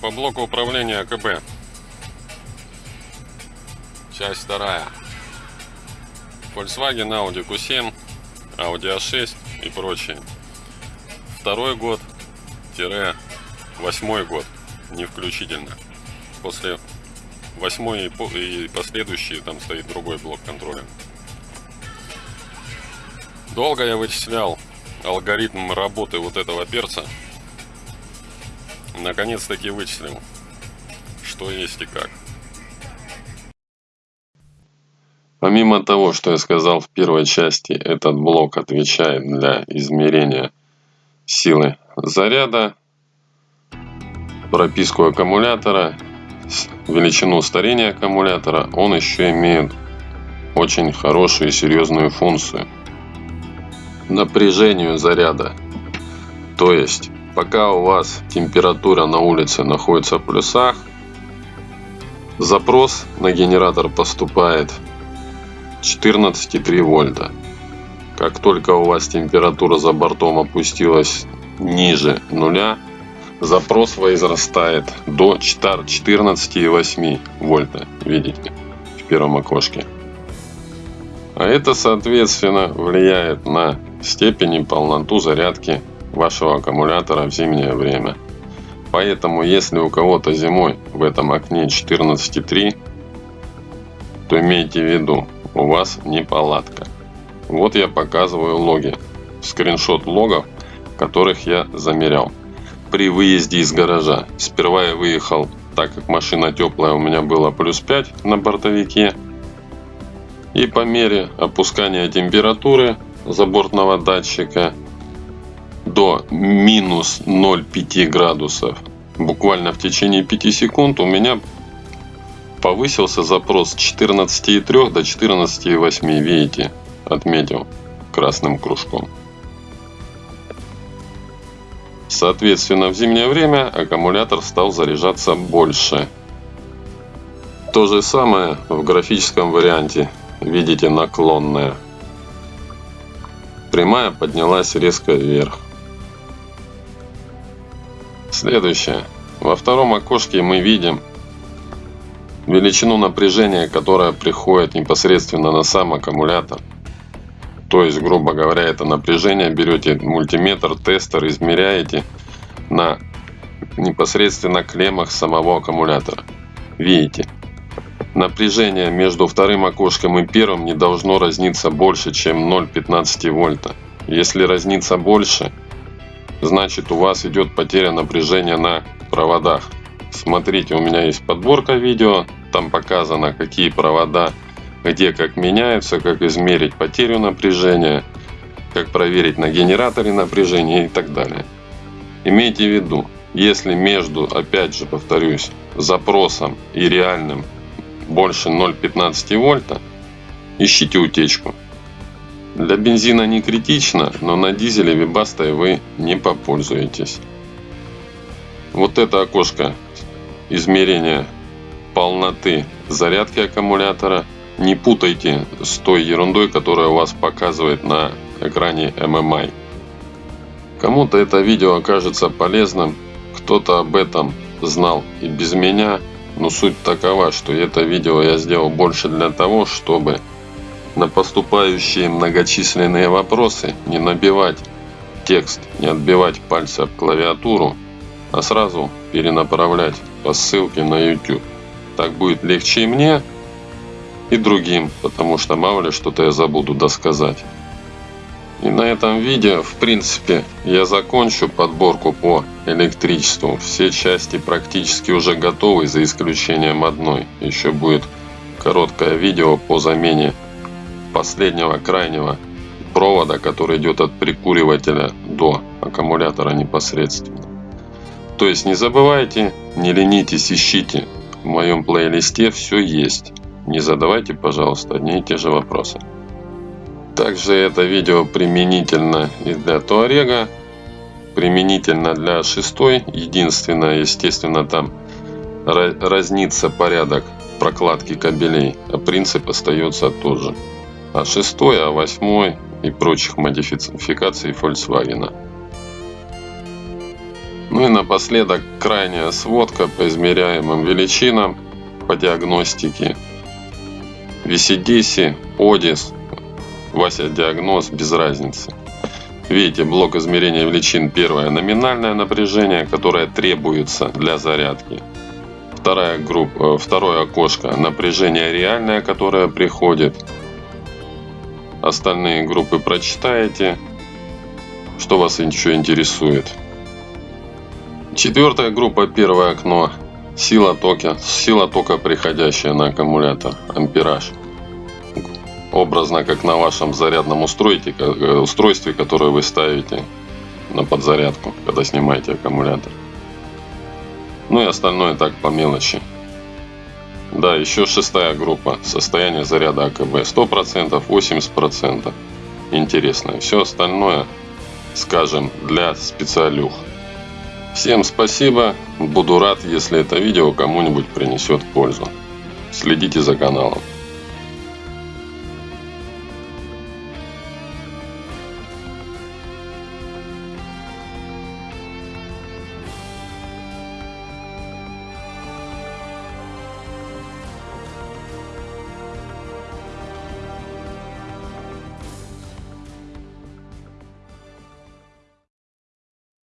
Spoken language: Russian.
по блоку управления АКБ. Часть вторая. Volkswagen, Audi Q7, Audi A6 и прочее. Второй год, тире восьмой год, не включительно. После восьмой и последующие там стоит другой блок контроля. Долго я вычислял алгоритм работы вот этого перца. Наконец-таки вычислил, что есть и как. Помимо того, что я сказал в первой части, этот блок отвечает для измерения силы заряда, прописку аккумулятора, величину старения аккумулятора, он еще имеет очень хорошую и серьезную функцию – напряжению заряда. То есть, пока у вас температура на улице находится в плюсах, запрос на генератор поступает 14,3 вольта. Как только у вас температура за бортом опустилась ниже нуля, запрос возрастает до 14,8 вольта. Видите, в первом окошке. А это, соответственно, влияет на степень и полноту зарядки вашего аккумулятора в зимнее время. Поэтому, если у кого-то зимой в этом окне 14,3, то имейте в виду, у вас неполадка. Вот я показываю логи, скриншот логов, которых я замерял. При выезде из гаража. Сперва я выехал, так как машина теплая, у меня было плюс 5 на бортовике. И по мере опускания температуры забортного датчика до минус 0,5 градусов. Буквально в течение 5 секунд у меня повысился запрос с 14,3 до 14,8 видите отметил красным кружком. Соответственно в зимнее время аккумулятор стал заряжаться больше. То же самое в графическом варианте. Видите наклонная. Прямая поднялась резко вверх. Следующее. Во втором окошке мы видим величину напряжения, которая приходит непосредственно на сам аккумулятор. То есть, грубо говоря, это напряжение берете мультиметр, тестер, измеряете на непосредственно клеммах самого аккумулятора. Видите, Напряжение между вторым окошком и первым не должно разниться больше, чем 0,15 вольта. Если разнится больше, значит у вас идет потеря напряжения на проводах. Смотрите, у меня есть подборка видео, там показано какие провода, где как меняются, как измерить потерю напряжения, как проверить на генераторе напряжение и так далее. Имейте в виду, если между, опять же повторюсь, запросом и реальным больше 0,15 вольта, ищите утечку. Для бензина не критично, но на дизеле вибастой вы не попользуетесь. Вот это окошко измерения полноты зарядки аккумулятора. Не путайте с той ерундой, которая у вас показывает на экране MMI. Кому-то это видео окажется полезным, кто-то об этом знал и без меня, но суть такова, что это видео я сделал больше для того, чтобы на поступающие многочисленные вопросы не набивать текст, не отбивать пальцы об клавиатуру, а сразу перенаправлять по ссылке на YouTube. Так будет легче и мне, и другим, потому что мало ли что-то я забуду досказать. И на этом видео, в принципе, я закончу подборку по электричеству. Все части практически уже готовы, за исключением одной. Еще будет короткое видео по замене последнего крайнего провода, который идет от прикуривателя до аккумулятора непосредственно. То есть не забывайте, не ленитесь, ищите. В моем плейлисте все есть. Не задавайте, пожалуйста, одни и те же вопросы. Также это видео применительно и для Туарега, применительно для шестой. Единственное, естественно, там разнится порядок прокладки кабелей, а принцип остается тот же. А шестой, а восьмой и прочих модификаций Volkswagen. Ну и напоследок крайняя сводка по измеряемым величинам по диагностике. VCDC, ODIS, Вася диагноз без разницы. Видите, блок измерения величин. Первое номинальное напряжение, которое требуется для зарядки. Вторая группа, э, второе окошко напряжение реальное, которое приходит. Остальные группы прочитаете, что вас еще интересует. Четвертая группа, первое окно. Сила тока, сила тока приходящая на аккумулятор, ампераж. Образно, как на вашем зарядном устройстве, э, устройстве, которое вы ставите на подзарядку, когда снимаете аккумулятор. Ну и остальное так по мелочи. Да, еще шестая группа. Состояние заряда АКБ. 100%, 80%. Интересно. Все остальное, скажем, для специалюх. Всем спасибо. Буду рад, если это видео кому-нибудь принесет пользу. Следите за каналом.